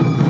you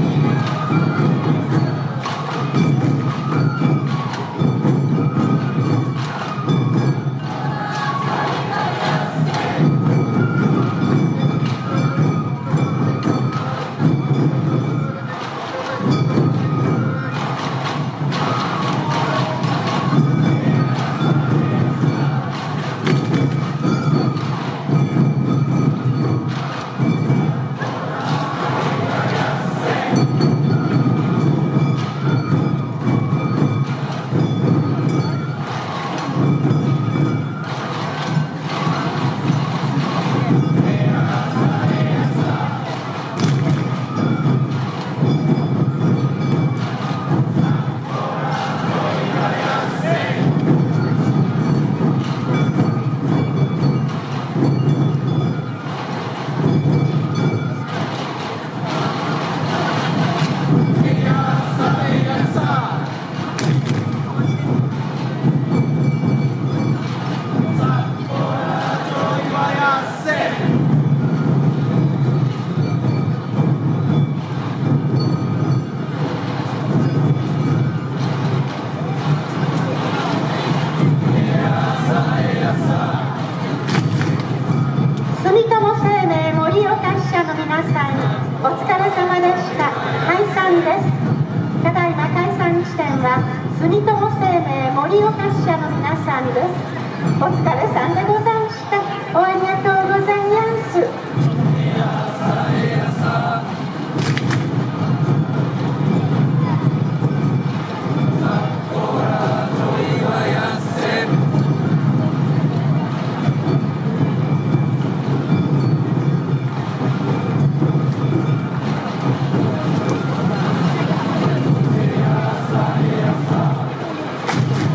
さんお疲れ様でした。解散です。ただいま解散地点は住友生命盛岡支社の皆さんです。お疲れさんです。